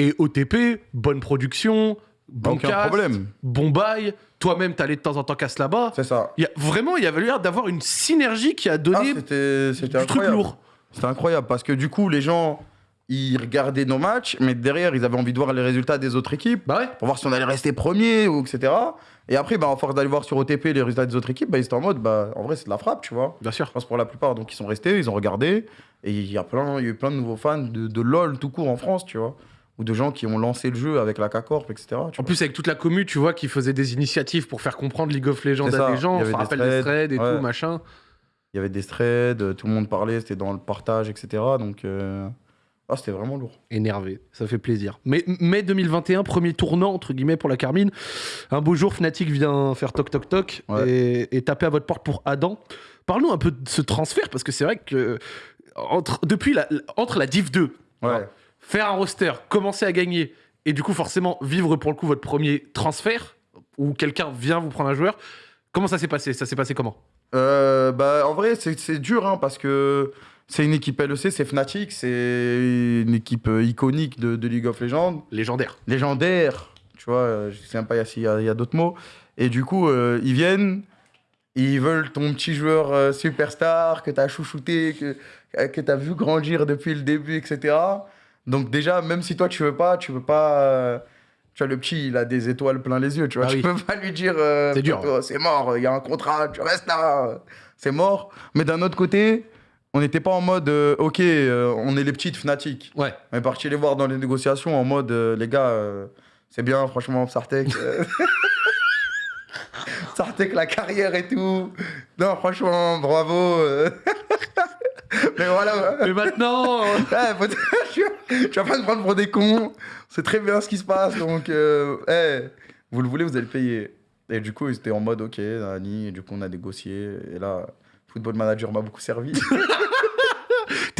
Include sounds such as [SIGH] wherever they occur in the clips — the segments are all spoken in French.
Et OTP, bonne production, bon Aucun cast, problème. bon bail. Toi-même, t'allais de temps en temps casse là-bas. C'est ça. Y a, vraiment, il y avait l'air d'avoir une synergie qui a Ah, donné c'était c'était du truc lourd. C'était incroyable parce que du coup, les gens, ils regardaient nos matchs, mais derrière, ils avaient envie de voir les résultats des autres équipes Bah ouais. pour voir si on allait rester premier ou etc. Et après, bah, en force d'aller voir sur OTP les résultats des autres équipes, bah, ils étaient en mode, bah, en vrai, c'est de la frappe, tu vois. Bien sûr. Je pense pour la plupart, donc ils sont restés, ils ont regardé, et il y a plein, il y a eu plein de nouveaux fans de, de LoL tout court en France, tu vois, ou de gens qui ont lancé le jeu avec la K-Corp, etc. tu En vois. plus, avec toute la commu, tu vois, qui faisait des initiatives pour faire comprendre League of Legends à des gens. Des rappelle des threads, et ouais. tout, machin. Il y avait des threads, tout le monde parlait, c'était dans le partage, etc. Donc, euh, ah, c'était vraiment lourd. Énervé, ça fait plaisir. Mais mai 2021, premier tournant, entre guillemets, pour la Carmine. Un beau jour, Fnatic vient faire toc toc toc Ouais. et, et taper à votre porte pour Adam. Parle-nous un peu de ce transfert, parce que c'est vrai que entre, depuis la, entre la Div 2, Ouais. Faire un roster, commencer à gagner, et du coup, forcément, vivre pour le coup votre premier transfert, où quelqu'un vient vous prendre un joueur, comment ça s'est passé? Ça s'est passé comment? Euh, bah, en vrai, c'est dur hein, parce que c'est une équipe LEC, c'est Fnatic, c'est une équipe euh, iconique de, de League of Legends, Légendaire. légendaire, tu vois, euh, je sais même pas s'il y a, d'autres mots. Et du coup, euh, ils viennent, ils veulent ton petit joueur euh, superstar que tu as chouchouté, que, que tu as vu grandir depuis le début, etc. Donc déjà, même si toi tu veux pas, tu veux pas... euh, tu vois, le petit, il a des étoiles plein les yeux, tu vois. Ah tu oui. peux pas lui dire... euh, C'est dur. Poto, C'est mort, il y a un contrat, tu restes là, c'est mort. Mais d'un autre côté, on n'était pas en mode, euh, ok, euh, on est les petites Fnatic. Ouais. On est parti les voir dans les négociations en mode, les gars, c'est bien, franchement, Sartek. [LAUGHS] Sartek, la carrière et tout. Non, franchement, bravo. [LAUGHS] Mais voilà. Mais maintenant, euh, Ouais, faut- [LAUGHS] tu, vas, pas te prendre pour des cons. C'est très bien ce qui se passe. Donc, euh, eh, vous le voulez, vous allez le payer. Et du coup, ils étaient en mode, ok, Nani. Et du coup, on a négocié. Et là, Football Manager m'a beaucoup servi. [LAUGHS]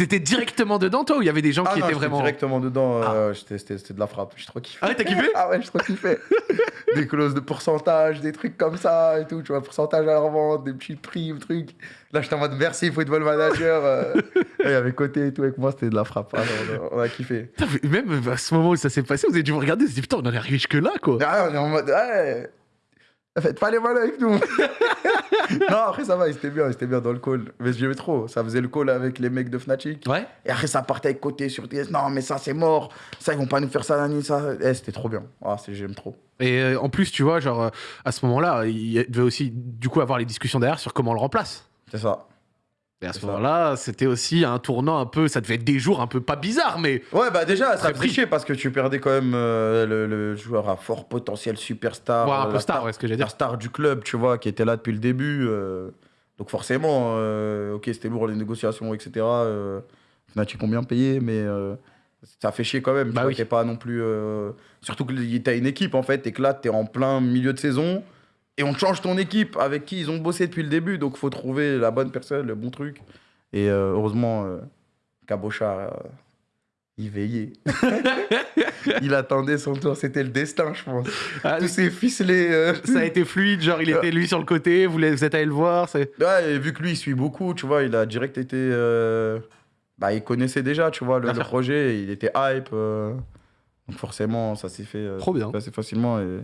t'étais directement dedans, toi, ou il y avait des gens Ah qui non, étaient vraiment. directement dedans. euh, j'étais- C'était de la frappe. J'ai trop kiffé. Ah ouais, t'as kiffé? Ah ouais, j'ai trop kiffé. [LAUGHS] des clauses de pourcentage, des trucs comme ça et tout. Tu vois, pourcentage à la revente, des petits prix, trucs. Là, j'étais en mode merci, football manager. euh. [LAUGHS] Il y avait côté et tout avec moi, c'était de la frappe. Ah, non, on, a, on a kiffé. Putain, Même à ce moment où ça s'est passé, vous avez dû vous regarder, vous avez dit putain, on en est arrivé jusque là, quoi. Ah, on est en mode ouais. Faites pas les malins avec nous. [LAUGHS] non, après ça va, ils étaient bien, ils étaient bien dans le call. Mais j'aimais trop. Ça faisait le call avec les mecs de Fnatic. Ouais. Et après, ça partait avec côté sur TS. Non, mais ça, c'est mort. Ça, ils vont pas nous faire ça, nani, ça. Eh, c'était trop bien. Ah, c'est- j'aime trop. Et euh, en plus, tu vois, genre, euh, à ce moment-là, il devait aussi, du coup, avoir les discussions derrière sur comment on le remplace. C'est ça. Et à ce moment-là, c'était aussi un tournant un peu, ça devait être des jours un peu pas bizarres, mais Ouais, bah déjà, ça Très trichait parce que tu perdais quand même euh, le, le joueur à fort potentiel superstar. ouais, un euh, peu la star, ouais, ce que j'ai la dire. star du club, tu vois, qui était là depuis le début. euh, donc forcément, euh, ok, c'était lourd les négociations, etc. Fnatic combien payé, mais ça fait chier quand même. Bah tu vois, oui. t'es pas non plus. Surtout que t'as une équipe en fait, et que là, t'es en plein milieu de saison. Et on change ton équipe avec qui ils ont bossé depuis le début. Donc faut trouver la bonne personne, le bon truc. Et euh, heureusement, euh, Cabochard, euh, il veillait. [LAUGHS] il attendait son tour. C'était le destin, je pense. Ah, Tous ces ficelés. euh, ça a été fluide, genre, il était lui sur le côté, vous, vous êtes allé le voir. Ouais, et vu que lui, il suit beaucoup, tu vois, il a direct été. euh, Bah, il connaissait déjà, tu vois, le, projet, il était hype. euh, Donc, forcément, ça s'est fait euh, Trop bien. assez facilement. Et,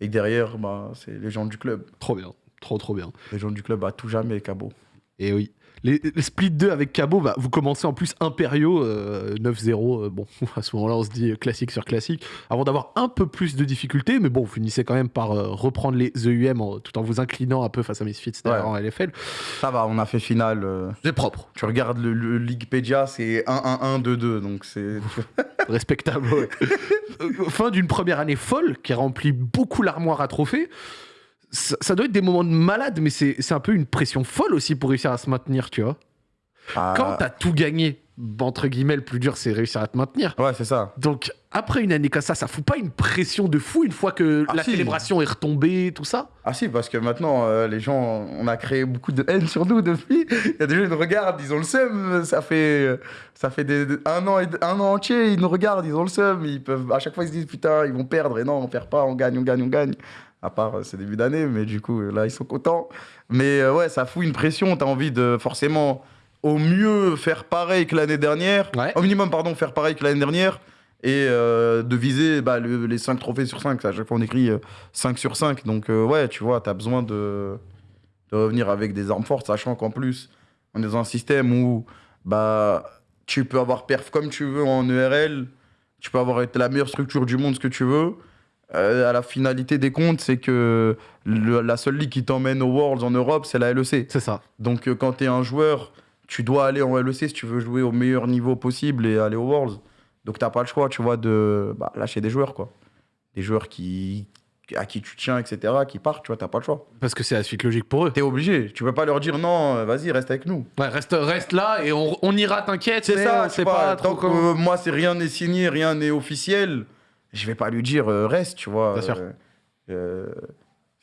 et derrière, bah, c'est les gens du club. Trop bien, trop trop bien. Les gens du club à tout jamais, Cabo. Et oui. Les, les Split 2 avec Cabo, bah, vous commencez en plus impériaux, euh, 9-0. euh, bon, [LAUGHS] à ce moment-là, on se dit classique sur classique. Avant d'avoir un peu plus de difficultés, mais bon, vous finissez quand même par euh, reprendre les EUM en- tout en vous inclinant un peu face à Misfits Ouais. en LFL. Ça va, on a fait finale. euh, C'est propre, Tu regardes le, le Leaguepedia, c'est 1-1-1-2-2. Donc, c'est. [LAUGHS] respectable. ouais. [LAUGHS] Fin d'une première année folle qui remplit beaucoup l'armoire à trophées. Ça, ça doit être des moments de malade, mais c'est un peu une pression folle aussi pour réussir à se maintenir, tu vois. Ah, Quand t'as tout gagné, entre guillemets, le plus dur, c'est réussir à te maintenir. Ouais, c'est ça. Donc, après une année comme ça, ça fout pas une pression de fou une fois que Ah, la si. célébration est retombée, tout ça Ah si, parce que maintenant, euh, les gens, on a créé beaucoup de haine sur nous depuis. Il y a des gens qui nous regardent, ils ont le seum. Ça fait, ça fait des- un, an et- un an entier, ils nous regardent, ils ont le seum. Ils peuvent, à chaque fois, ils se disent, putain, ils vont perdre. Et non, on perd pas, on gagne, on gagne, on gagne. À part, euh, c'est début d'année, mais du coup, euh, là, ils sont contents. Mais euh, ouais, ça fout une pression. T'as envie de forcément, au mieux, faire pareil que l'année dernière. Ouais. Au minimum, pardon, faire pareil que l'année dernière. et euh, de viser bah, le- les 5 trophées sur 5. À chaque fois, on écrit euh, 5 sur 5. Donc, euh, ouais, tu vois, tu as besoin de, de revenir avec des armes fortes, sachant qu'en plus, on est dans un système où bah, tu peux avoir perf comme tu veux en ERL, tu peux avoir la meilleure structure du monde, ce que tu veux. Euh, à la finalité des comptes, c'est que le- la seule ligue qui t'emmène aux Worlds en Europe, c'est la LEC. C'est ça. Donc euh, quand tu es un joueur, tu dois aller en LEC si tu veux jouer au meilleur niveau possible et aller aux Worlds. Donc t'as pas le choix, tu vois, de bah, lâcher des joueurs, quoi. Des joueurs qui, à qui tu tiens, etc., qui partent, tu vois, t'as pas le choix. Parce que c'est la suite logique pour eux. T'es obligé. Tu peux pas leur dire non, euh, vas-y, reste avec nous. Ouais, reste, reste là et on, on ira, t'inquiète. C'est ça, vois, pas trop euh, moi, c'est rien n'est signé, rien n'est officiel, je vais pas lui dire euh, reste, tu vois. Euh, euh,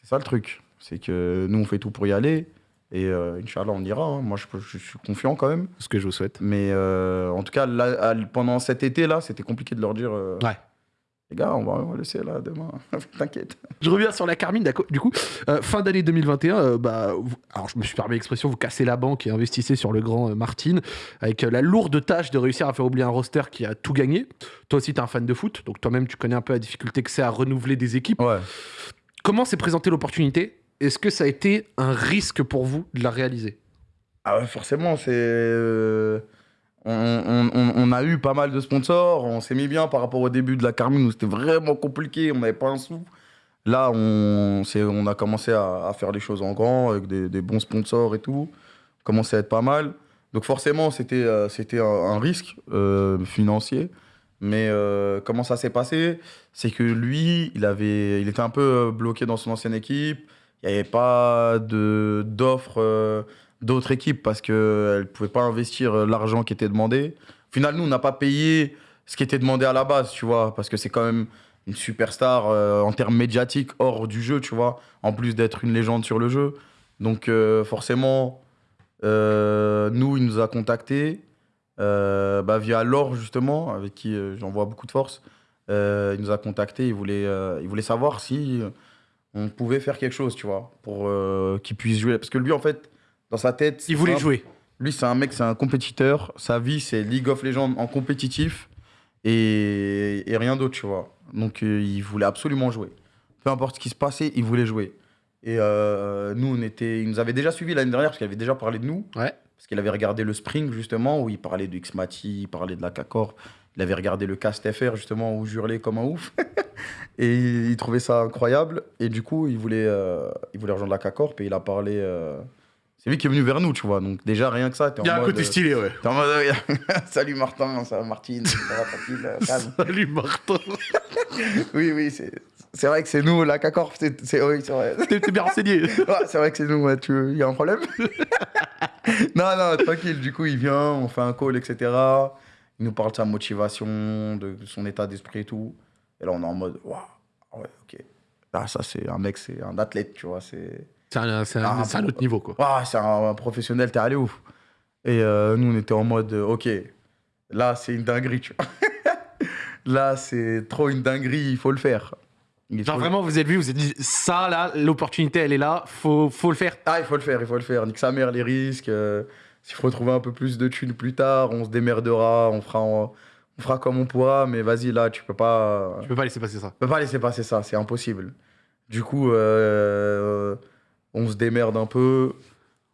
c'est ça le truc. C'est que nous, on fait tout pour y aller. Et Inch'Allah, on ira. hein. Moi, je, suis confiant quand même. Ce que je vous souhaite. Mais en tout cas, là, pendant cet été-là, c'était compliqué de leur dire Ouais. Les gars, on va, on va laisser là demain. [LAUGHS] T'inquiète. Je reviens sur la Carmine, d'accord. Du coup, euh, fin d'année 2021, euh, bah, vous- alors je me suis permis l'expression, vous cassez la banque et investissez sur le grand euh, Martin, avec la lourde tâche de réussir à faire oublier un roster qui a tout gagné. Toi aussi, tu es un fan de foot, donc toi-même, tu connais un peu la difficulté que c'est à renouveler des équipes. Ouais. Comment s'est présentée l'opportunité? Est-ce que ça a été un risque pour vous de la réaliser? Ah ouais, forcément, c'est. On, a eu pas mal de sponsors, on s'est mis bien par rapport au début de la Carmine où c'était vraiment compliqué, on n'avait pas un sou. Là, on, on a commencé à, faire les choses en grand avec des, bons sponsors et tout. On commençait à être pas mal. Donc, forcément, c'était euh, un, risque euh, financier. Mais euh, comment ça s'est passé? C'est que lui, il, avait, il était un peu bloqué dans son ancienne équipe. Il n'y avait pas d'offres d'autres équipes parce qu'elles ne pouvaient pas investir euh, l'argent qui était demandé. Au final, nous, on n'a pas payé ce qui était demandé à la base, tu vois, parce que c'est quand même une superstar euh, en termes médiatiques hors du jeu, tu vois, en plus d'être une légende sur le jeu. Donc, euh, forcément, euh, nous, il nous a contactés euh, bah, via Laure, justement, avec qui euh, j'envoie beaucoup de force. Euh, il nous a contactés, il voulait, euh, il voulait savoir si euh, on pouvait faire quelque chose, tu vois, pour euh, qu'il puisse jouer. Parce que lui, en fait, dans sa tête. Il voulait simple, jouer. lui, c'est un mec, c'est un compétiteur. Sa vie, c'est League of Legends en compétitif et, et rien d'autre, tu vois. Donc, euh, il voulait absolument jouer. Peu importe ce qui se passait, il voulait jouer. Et euh, nous, on était, il nous avait déjà suivis l'année dernière parce qu'il avait déjà parlé de nous. Ouais. Parce qu'il avait regardé le Spring, justement, où il parlait de Xmati, il parlait de la Cacor. Il avait regardé le Cast FR, justement, où je hurlais comme un ouf. [LAUGHS] et il, il trouvait ça incroyable. Et du coup, il voulait, euh, il voulait rejoindre la Cacor. Et il a parlé. Euh, C'est lui qui est venu vers nous, tu vois. Donc, déjà, rien que ça, t'es en Il y a un côté euh, stylé, ouais. T'es en mode, euh, [LAUGHS] salut Martin, ça va Martine, ça va tranquille, euh, calme. Salut Martin. [LAUGHS] Oui, oui, c'est c'est vrai que c'est nous, la CACORP, c'est c'est- oui, c'est vrai. T'es t'es bien renseigné. [LAUGHS] Ouais, c'est vrai que c'est nous, ouais, tu... il y a un problème Non, non, tranquille, du coup, il vient, on fait un call, etc. Il nous parle de sa motivation, de son état d'esprit et tout. Et là, on est en mode, waouh, ouais, ok. Là, ça, c'est un mec, c'est un athlète, tu vois, c'est... C'est un, c'est un- Ah, c'est un autre niveau, quoi. Waouh, c'est un, un professionnel, t'es allé ouf. Et euh, nous, on était en mode, euh, ok, là, c'est une dinguerie, tu vois. [LAUGHS] là, c'est trop une dinguerie, il faut le faire. Il Genre faut vraiment, vous êtes vu, vous êtes dit, ça là, l'opportunité, elle est là, faut, faut le faire. Ah, il faut le faire, il faut le faire. Nique sa mère, les risques. euh, S'il faut trouver un peu plus de thunes plus tard, on se démerdera, on fera, en- on fera comme on pourra, mais vas-y, là, tu peux pas, Je peux pas laisser passer ça. tu peux pas laisser passer ça, c'est impossible. Du coup, euh, on se démerde un peu,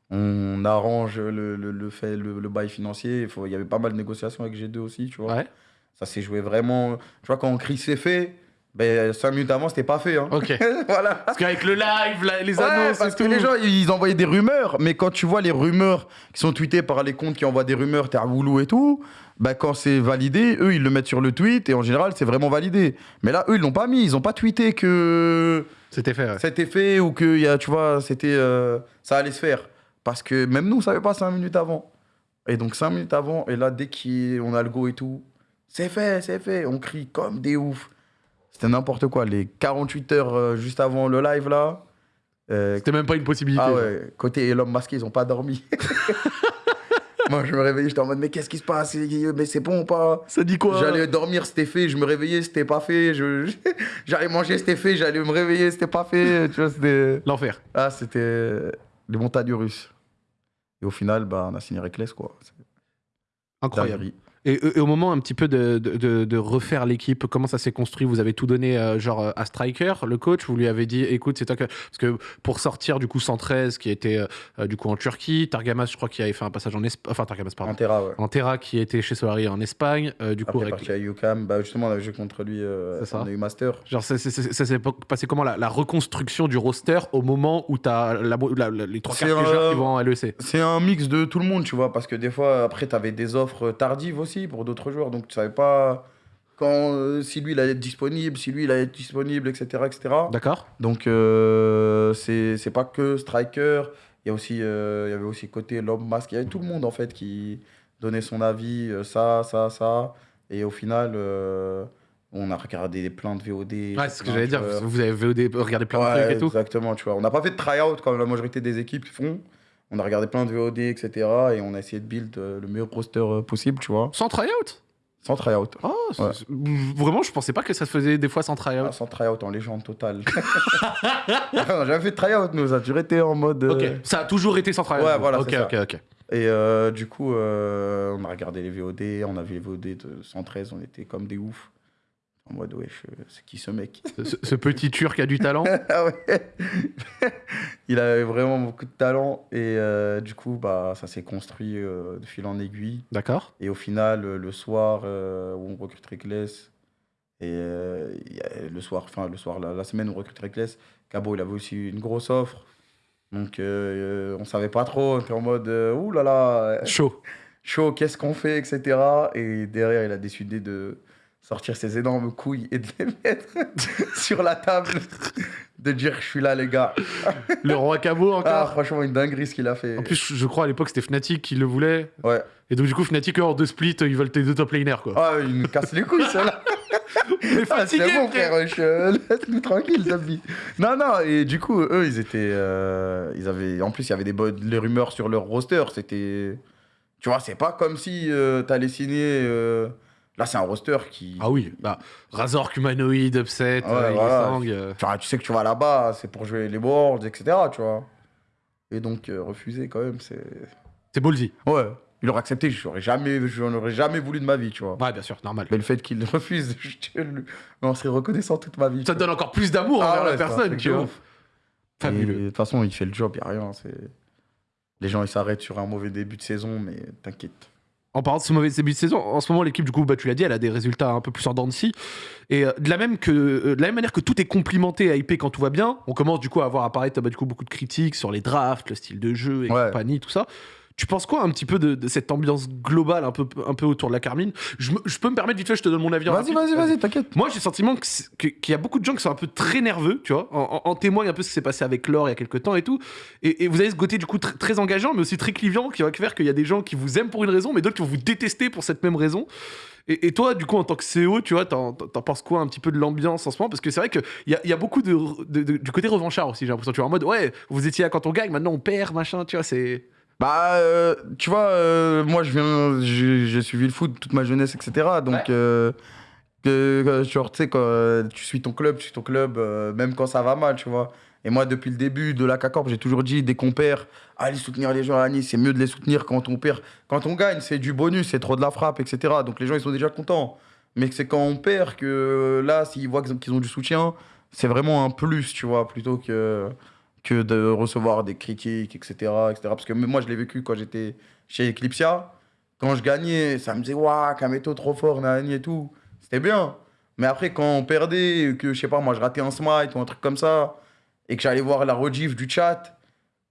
on arrange le, le, le fait, le, le bail financier. Il faut- il y avait pas mal de négociations avec G2 aussi, tu vois. Ouais. Ça s'est joué vraiment. Tu vois, quand on crie c'est fait, ben, cinq minutes avant, c'était pas fait. Hein. Ok. [LAUGHS] voilà. Parce qu'avec le live, la- les Ouais, annonces, parce et que tout. les gens, ils envoyaient des rumeurs, mais quand tu vois les rumeurs qui sont tweetées par les comptes qui envoient des rumeurs, t'es à Woulou et tout, bah quand c'est validé, eux, ils le mettent sur le tweet, et en général, c'est vraiment validé. Mais là, eux, ils l'ont pas mis, ils ont pas tweeté que C'était fait. ouais. c'était fait ou que, y a, tu vois, c'était, euh, ça allait se faire. Parce que même nous, on savait pas cinq minutes avant. Et donc, cinq minutes avant, et là, dès qu'on a le go et tout, c'est fait, c'est fait, on crie comme des oufs. C'était n'importe quoi. Les 48 heures euh, juste avant le live, là, euh, C'était même pas une possibilité. ah ouais, côté l'homme masqué, ils ont pas dormi. [LAUGHS] Moi, je me réveillais, j'étais en mode, mais qu'est-ce qui se passe? Mais c'est bon ou pas? Ça dit quoi? J'allais dormir, c'était fait. Je me réveillais, c'était pas fait. Je... [LAUGHS] J'allais manger, c'était fait. J'allais me réveiller, c'était pas fait. Tu vois, c'était... L'enfer. Ah, c'était les montagnes russes. Et au final, bah, on a signé Reckless, quoi. Incroyable. Et, et au moment un petit peu de, de- de- de refaire l'équipe, comment ça s'est construit? Vous avez tout donné euh, genre euh, à Striker, le coach? Vous lui avez dit, écoute, c'est toi que... Parce que pour sortir du coup 113 qui était euh, du coup en Turquie, Targamas, je crois qu'il avait fait un passage en Espagne, enfin Targamas, pardon. Antera, ouais. Antera qui était chez Solari en Espagne, euh, du coup... Avec- parti à UCAM, bah, justement, on avait joué contre lui, ça. on a eu Master. Genre, ça, s'est pas- passé comment la, la reconstruction du roster au moment où t'as la, la- la- les trois quarts qui vont en LEC C'est un mix de tout le monde, tu vois, parce que des fois, après, tu avais des offres tardives aussi pour d'autres joueurs, donc tu savais pas quand, euh, si lui, il allait être disponible, si lui, il allait être disponible, etc. etc. D'accord Donc, euh, c'est pas que Striker, il y, a aussi, euh, il y avait aussi côté l'homme masque, il y avait tout le monde, en fait, qui donnait son avis, euh, ça, ça, ça, et au final, on a regardé plein de VOD. Ouais, c'est ce que j'allais dire. Vous avez VOD, regardé plein de trucs et tout. Exactement, tu vois. On n'a pas fait de try-out comme la majorité des équipes font. On a regardé plein de VOD, etc. Et on a essayé de build euh, le meilleur roster euh, possible, tu vois. Sans tryout? Sans try-out. Oh, Ouais. Vraiment, je pensais pas que ça se faisait des fois sans tryout. Ah, sans try-out en légende totale. [LAUGHS] jamais fait de try-out, nous. Ça a toujours été en mode. euh, Ok, ça a toujours été sans tryout. Ouais, voilà, Ok, c'est ça. ok, ok. Et euh, du coup, euh, on a regardé les VOD. On a vu les VOD de 113. On était comme des oufs. En mode, wesh, euh, c'est qui ce mec? Ce, ce petit turc a du talent? [LAUGHS] Ah ouais. [LAUGHS] il avait vraiment beaucoup de talent et euh, du coup bah ça s'est construit euh, de fil en aiguille D'accord. et au final le soir euh, où on recrute Reckless et le soir enfin le soir la, la semaine où on recrute Reckless Cabo il avait aussi une grosse offre donc on savait pas trop on était en mode ouh là là Chaud. [LAUGHS] chaud, qu'est-ce qu'on fait, etc. Et derrière, il a décidé de sortir ses énormes couilles et de les mettre [LAUGHS] sur la table, de dire je suis là, les gars. Le roi Cabo Ah, encore. franchement, une dinguerie ce qu'il a fait. en plus, je crois à l'époque c'était Fnatic qui le voulait. ouais. Et donc, du coup, Fnatic, en deux splits, ils veulent tes deux top laners, quoi. Ah, il nous casse les couilles, celle-là. [LAUGHS] Ah, c'est bon, frère. [LAUGHS] Laisse-nous tranquille, Zabi. Non, non, et du coup, eux, ils étaient. euh, ils avaient... En plus, il y avait des bonnes... les rumeurs sur leur roster. C'était. Tu vois, c'est pas comme si euh, t'allais signer. euh, Là, c'est un roster qui. Ah oui, bah, Razor, Humanoid, Upset, Ouais, euh, voilà. Euh, Enfin, tu sais que tu vas là-bas, c'est pour jouer les Worlds, etc. Tu vois. Et donc, euh, refuser quand même, c'est. C'est ballsy. Ouais. Il aurait accepté, j'aurais jamais, j'en aurais jamais voulu de ma vie, tu vois. Ouais, bien sûr, normal. Mais le fait qu'il [LAUGHS] refuse, je te le- on serait reconnaissant toute ma vie. Ça te donne encore plus d'amour Ah envers ouais, la personne, tu vois. Fabuleux. De toute façon, il fait le job, il a rien. Les gens, ils s'arrêtent sur un mauvais début de saison, mais t'inquiète. En parlant de ce mauvais début de saison, en ce moment, l'équipe, du coup, bah, tu l'as dit, elle a des résultats un peu plus en dents de scie. Et euh, de, la même que, euh, de la même manière que tout est complimenté et hypé quand tout va bien, on commence du coup à avoir apparaître bah, du coup, beaucoup de critiques sur les drafts, le style de jeu et Ouais. compagnie, tout ça. Tu penses quoi un petit peu de, de cette ambiance globale un peu, un peu autour de la Carmine? Je, me- je peux me permettre vite fait, je te donne mon avis. en Vas-y, vas-y, vas-y, t'inquiète. Moi, j'ai le sentiment qu'il y a beaucoup de gens qui sont un peu très nerveux, tu vois. En, en- en témoigne un peu ce qui s'est passé avec Laure il y a quelques temps et tout. Et, et vous avez ce côté du coup tr- très engageant, mais aussi très clivant, qui va faire qu'il y a des gens qui vous aiment pour une raison, mais d'autres qui vont vous détester pour cette même raison. Et, et toi, du coup, en tant que CEO, tu vois, t'en, penses quoi un petit peu de l'ambiance en ce moment? Parce que c'est vrai qu'il y a, y a beaucoup de, de- de- du côté revanchard aussi, j'ai l'impression. Tu vois, en mode, ouais, vous étiez là quand on gagne, maintenant on perd, machin, tu vois, c'est. Bah, euh, tu vois, euh, moi, je viens, j'ai suivi le foot toute ma jeunesse, etc. Donc, Ouais. euh, que, genre, tu sais, quand tu suis ton club, tu suis ton club, même quand ça va mal, tu vois. Et moi, depuis le début de la CACORP, j'ai toujours dit, dès qu'on perd, allez soutenir les gens à Nice, c'est mieux de les soutenir quand on perd. Quand on gagne, c'est du bonus, c'est trop de la frappe, etc. Donc, les gens, ils sont déjà contents. Mais c'est quand on perd que là, s'ils voient qu'ils ont- qu'ils ont du soutien, c'est vraiment un plus, tu vois, plutôt que que de recevoir des critiques, etc. etc. Parce que moi, je l'ai vécu quand j'étais chez Eclipsia. Quand je gagnais, ça me disait, waouh, Kameto trop fort, nani et tout. C'était bien. Mais après, quand on perdait, que je sais pas, moi, je ratais un smite ou un truc comme ça, et que j'allais voir la rediff du chat,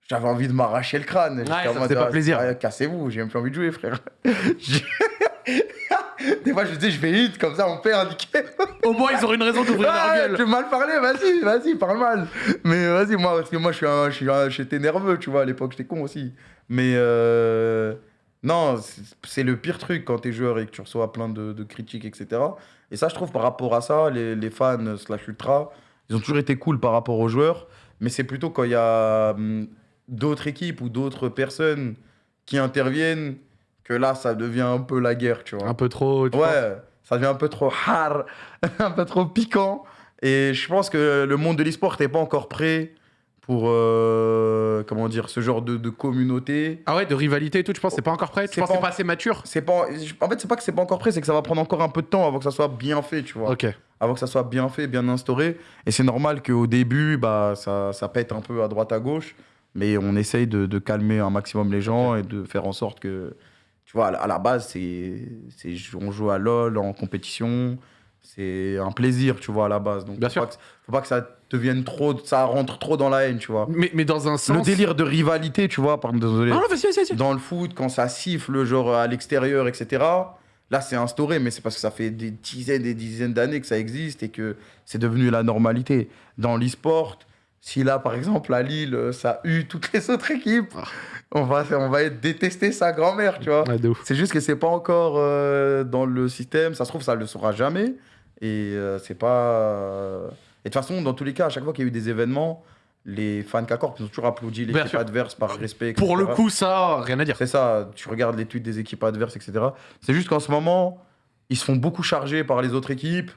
j'avais envie de m'arracher le crâne. J'étais ça faisait pas ah, plaisir. Cassez-vous, j'ai même plus envie de jouer, frère. [LAUGHS] Des fois, je me disais, je vais hit, comme ça, on perd, nickel. Au moins, ils auraient une raison d'ouvrir Ah, leur tu gueule. veux mal parler, vas-y, vas-y, parle mal. Mais vas-y, moi, parce que moi, je suis un- je suis un- j'étais nerveux, tu vois, à l'époque, j'étais con aussi. Mais euh, non, c'est- c'est le pire truc quand t'es joueur et que tu reçois plein de, de critiques, etc. Et ça, je trouve, par rapport à ça, les, les fans slash ultra, ils ont toujours été cool par rapport aux joueurs. Mais c'est plutôt quand il y a hum, d'autres équipes ou d'autres personnes qui interviennent que là, ça devient un peu la guerre, tu vois. Un peu trop. tu Ouais, ça devient un peu trop hard, [LAUGHS] un peu trop piquant. Et je pense que le monde de l'e-sport n'est pas encore prêt pour euh, comment dire ce genre de, de communauté. Ah ouais, de rivalité et tout, tu penses que c'est pas encore prêt? Tu C'est penses c'est pas assez mature? C'est pas, en fait, c'est pas que c'est pas encore prêt, c'est que ça va prendre encore un peu de temps avant que ça soit bien fait, tu vois. Ok. Avant que ça soit bien fait, bien instauré. Et c'est normal qu'au début, bah, ça, ça pète un peu à droite à gauche, mais on essaye de, de calmer un maximum les gens et de faire en sorte que, tu vois, à la, base, c'est, on joue à LoL en compétition, c'est un plaisir, tu vois, à la base. Donc, Bien faut sûr. Pas que, faut pas que ça devienne trop, ça rentre trop dans la haine, tu vois. Mais, mais dans un sens. Le délire de rivalité, tu vois, pardon, désolé. Ah non, vas-y, vas-y, vas-y. Dans le foot, quand ça siffle, genre à l'extérieur, etc., là, c'est instauré, mais c'est parce que ça fait des dizaines et des dizaines d'années que ça existe et que c'est devenu la normalité. Dans l'e-sport, si là, par exemple, à Lille, ça eut toutes les autres équipes, Ah. on va, on va détester sa grand-mère, tu vois. Ouais. C'est juste que c'est pas encore euh, dans le système. Ça se trouve, ça le saura jamais. Et euh, c'est pas. euh, Et de toute façon, dans tous les cas, à chaque fois qu'il y a eu des événements, les fans K-Corp ils ont toujours applaudi l'équipe adverse par respect. Pour le coup, ça, rien à dire. C'est ça, tu regardes les tweets des équipes adverses, etc. C'est juste qu'en ce moment, ils se font beaucoup charger par les autres équipes.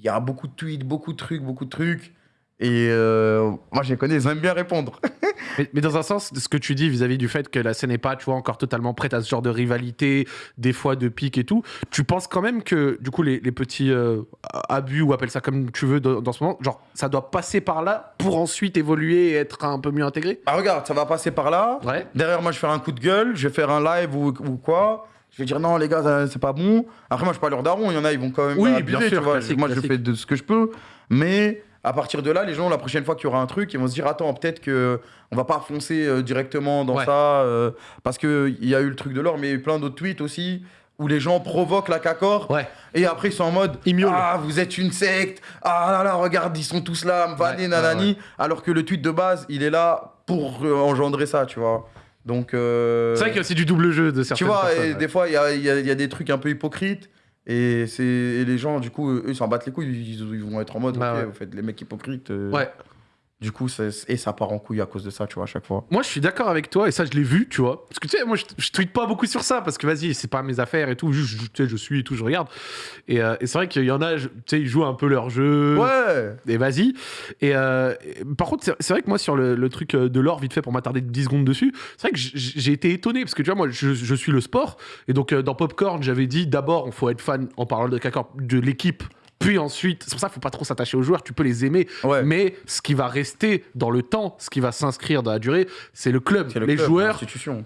Il y a beaucoup de tweets, beaucoup de trucs, beaucoup de trucs. Et euh, moi, je les connais, ils aiment bien répondre. [LAUGHS] Mais, mais dans un sens, ce que tu dis vis-à-vis du fait que la scène n'est pas, tu vois, encore totalement prête à ce genre de rivalité, des fois de pique et tout, tu penses quand même que, du coup, les, les petits euh, abus, ou appelle ça comme tu veux dans, dans ce moment, genre, ça doit passer par là pour ensuite évoluer et être un peu mieux intégré? Ah, regarde, ça va passer par là. Ouais. Derrière, moi, je vais faire un coup de gueule, je vais faire un live ou, ou quoi. Je vais dire non, les gars, ça- c'est pas bon. Après, moi, je suis pas leur daron. Il y en a, ils vont quand même. Oui, abuser, bien sûr, tu vois. classique, moi, classique. je fais de ce que je peux. Mais à partir de là, les gens, la prochaine fois qu'il y aura un truc, ils vont se dire attends, peut-être que on va pas foncer euh, directement dans Ouais. ça. euh, parce qu'il y a eu le truc de l'or, mais il y a eu plein d'autres tweets aussi où les gens provoquent la cacor. Ouais. Et après, ils sont en mode. Ah, vous êtes une secte. Ah là là, regarde, ils sont tous là, Ouais, nanani. ouais, Alors que le tweet de base, il est là pour euh, engendrer ça, tu vois. Donc. euh, C'est vrai a aussi du double jeu de tu certaines vois, personnes. et ouais. des fois, il y a, il y a- il y a des trucs un peu hypocrites. Et, c'est, et les gens, du coup, eux, ils s'en battent les couilles. Ils, ils vont être en mode, Ouais, ok, ouais. vous faites les mecs hypocrites. euh, Ouais. Du coup, et ça part en couille à cause de ça, tu vois, à chaque fois. Moi, je suis d'accord avec toi, et ça, je l'ai vu, tu vois. Parce que tu sais, moi, je, je tweete pas beaucoup sur ça, parce que vas-y, c'est pas mes affaires et tout. Juste, je- tu sais, je suis et tout, je regarde. Et, euh, et c'est vrai qu'il y en a, tu sais, ils jouent un peu leur jeu. Ouais Et vas-y. Et, euh, et par contre, c'est vrai que moi, sur le, le truc euh, de l'or, vite fait, pour m'attarder 10 secondes dessus, c'est vrai que j'ai été étonné, parce que tu vois, moi, je, je suis le sport. Et donc, euh, dans Popcorn, j'avais dit d'abord, il faut être fan, en parlant de de l'équipe. Puis ensuite, c'est pour ça qu'il faut pas trop s'attacher aux joueurs, tu peux les aimer, Ouais. mais ce qui va rester dans le temps, ce qui va s'inscrire dans la durée, c'est le club. Le les club, joueurs,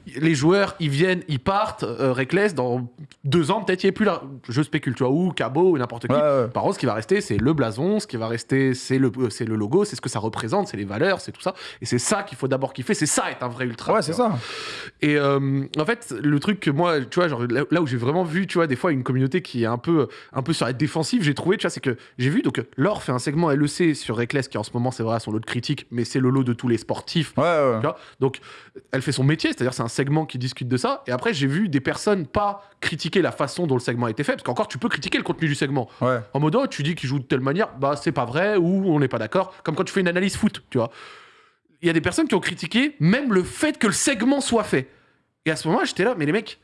les joueurs, ils viennent, ils partent. Euh, Reckless, dans deux ans, peut-être, il n'y est plus là. Je spécule, tu vois, ou Cabo, ou n'importe qui. Ouais, ouais. Par contre, ce qui va rester, c'est le blason, ce qui va rester, c'est le, euh, c'est le logo, c'est ce que ça représente, c'est les valeurs, c'est tout ça. Et c'est ça qu'il faut d'abord kiffer, c'est ça être un vrai ultra. Ouais, c'est ça. Et euh, en fait, le truc que moi, tu vois, genre, là, là où j'ai vraiment vu, tu vois, des fois, une communauté qui est un peu, un peu sur la défensive, j'ai trouvé, tu vois, c'est que j'ai vu, donc, Laure fait un segment LEC sur Reckless, qui en ce moment, c'est vrai, son lot de critique, mais c'est le lot de tous les sportifs. Ouais, ouais. Tu vois? Donc, elle fait son métier, c'est-à-dire c'est un segment qui discute de ça. Et après, j'ai vu des personnes pas critiquer la façon dont le segment a été fait, parce qu'encore, tu peux critiquer le contenu du segment. Ouais. En mode, oh, tu dis qu'il joue de telle manière, bah c'est pas vrai, ou on n'est pas d'accord. Comme quand tu fais une analyse foot, tu vois. Il y a des personnes qui ont critiqué même le fait que le segment soit fait. Et à ce moment-là, j'étais là, mais les mecs,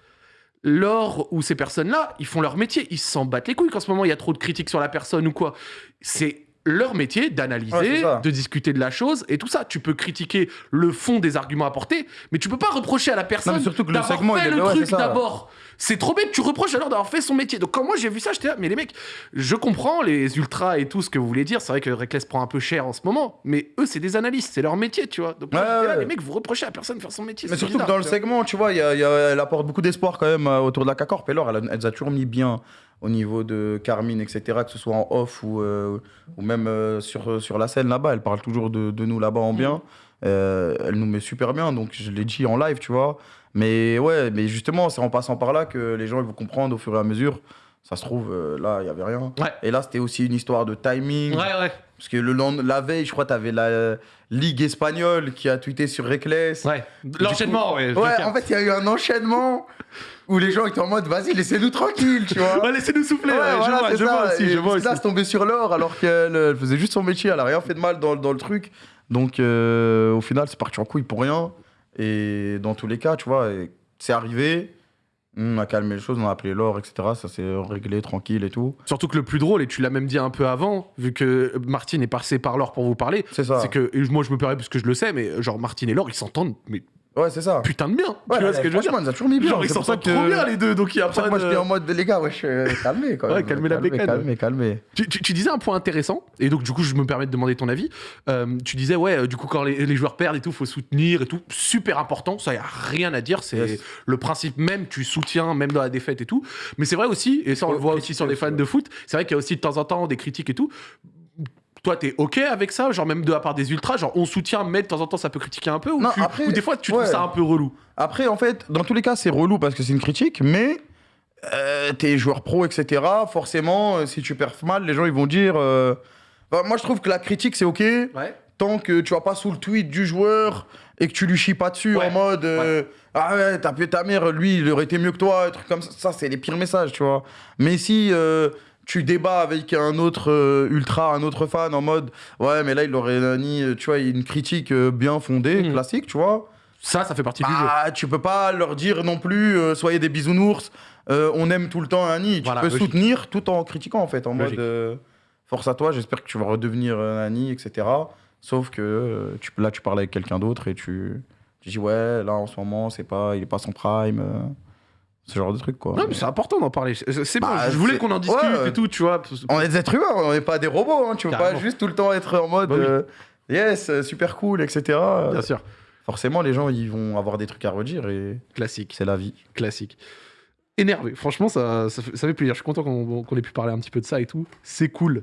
lors où ces personnes-là, ils font leur métier, ils s'en battent les couilles qu'en ce moment il y a trop de critiques sur la personne ou quoi. C'est leur métier d'analyser, de discuter de la chose et tout ça. Tu peux critiquer le fond des arguments apportés, mais tu peux pas reprocher à la personne d'avoir fait le ouais, truc d'abord. C'est trop bête, tu reproches alors d'avoir fait son métier. Donc quand moi j'ai vu ça, j'étais là, mais les mecs, je comprends les ultras et tout ce que vous voulez dire. C'est vrai que Reckless prend un peu cher en ce moment, mais eux c'est des analystes, c'est leur métier, tu vois. Donc Ouais, là, ouais. les mecs, vous reprochez à personne de faire son métier. Mais surtout que dans le vois. segment, tu vois, il y a- y a- elle apporte beaucoup d'espoir quand même euh, autour de la K-Corp. Et alors, elle, a- elle a toujours mis bien au niveau de Carmine, etc., que ce soit en off ou, euh, ou même euh, sur, sur la scène là-bas. Elle parle toujours de, de nous là-bas en bien. Euh, elle nous met super bien, donc je l'ai dit en live, tu vois. Mais ouais, mais justement, c'est en passant par là que les gens ils vont comprendre au fur et à mesure. Ça se trouve, euh, là, il n'y avait rien. Ouais. Et là, c'était aussi une histoire de timing. Ouais, ouais. Parce que le la veille, je crois, tu avais la euh, Ligue espagnole qui a tweeté sur Reckless. Ouais. L'enchaînement, ouais. Ouais, en fait, il y a eu un enchaînement où les gens étaient en mode, vas-y, laissez-nous tranquille, tu vois. [LAUGHS] Ouais, laissez-nous souffler. Ouais, ouais, voilà, je vois, je aussi, Et je vois aussi. Là, c'est tombé sur l'or alors qu'elle elle faisait juste son métier, elle a rien fait de mal dans, dans le truc. Donc, euh, au final, c'est parti en couille pour rien. Et dans tous les cas, tu vois, c'est arrivé. On a calmé les choses, on a appelé l'or, etc. Ça s'est réglé tranquille et tout. Surtout que le plus drôle, et tu l'as même dit un peu avant, vu que Martine est passé par l'or pour vous parler, C'est ça. c'est que, et moi je me permets parce que je le sais, mais genre Martine et l'or, ils s'entendent, mais Ouais, c'est ça. putain de bien. Ouais, tu vois ce que je veux dire ils a toujours mis bien. Genre ils s'entendent que- trop bien les deux, donc il y a pas que moi, de- j'étais en mode, les gars, wesh, euh, [LAUGHS] calmez quand Ouais, même. calmez la bécane. Calmez, calmez. Tu, tu- tu disais un point intéressant, et donc du coup je me permets de demander ton avis. Euh, tu disais ouais, euh, du coup quand les, les joueurs perdent et tout, faut soutenir et tout, super important, ça y a rien à dire, c'est Yes. le principe même, tu soutiens même dans la défaite et tout. Mais c'est vrai aussi, et ça on le voit aussi sur les fans ouais. de foot, c'est vrai qu'il y a aussi de temps en temps des critiques et tout. Toi, t'es ok avec ça, genre même de la part des ultras, genre on soutient, mais de temps en temps ça peut critiquer un peu, ou, Non, tu- après, ou des fois tu trouves ça un peu relou. Après, en fait, dans tous les cas, c'est relou parce que c'est une critique, mais euh, t'es joueur pro, etc. Forcément, euh, si tu perfs mal, les gens ils vont dire. euh, bah, moi, je trouve que la critique c'est ok Ouais. tant que tu vas pas sous le tweet du joueur et que tu lui chies pas dessus Ouais. en mode ah ouais t'as pu ta mère lui il aurait été mieux que toi un truc comme ça ça c'est les pires messages tu vois mais si tu débats avec un autre euh, ultra un autre fan en mode ouais mais là il aurait nani euh, tu vois une critique euh, bien fondée Mhm. classique tu vois Ça, ça fait partie du jeu. ah, tu peux pas leur dire non plus euh, soyez des bisounours euh, on aime tout le temps Annie tu Voilà, peux logique. soutenir tout en critiquant en fait en Logique. mode euh, force à toi j'espère que tu vas redevenir euh, Annie etc sauf que euh, tu, là tu parles avec quelqu'un d'autre et tu, tu dis ouais là en ce moment c'est pas il est pas son prime euh, ce genre de truc quoi Non, mais c'est important d'en parler. C'est c'est bon, Bah, je voulais qu'on en discute ouais. et tout, tu vois. on est des êtres humains on n'est pas des robots hein, tu Carrément. pas juste tout le temps être en mode Bah oui. euh, yes euh, super cool etc Bien sûr. forcément les gens ils vont avoir des trucs à redire et Classique. c'est la vie classique. Énervé, franchement, ça, ça, fait, ça fait plaisir. Je suis content qu'on qu'on ait pu parler un petit peu de ça et tout. C'est cool.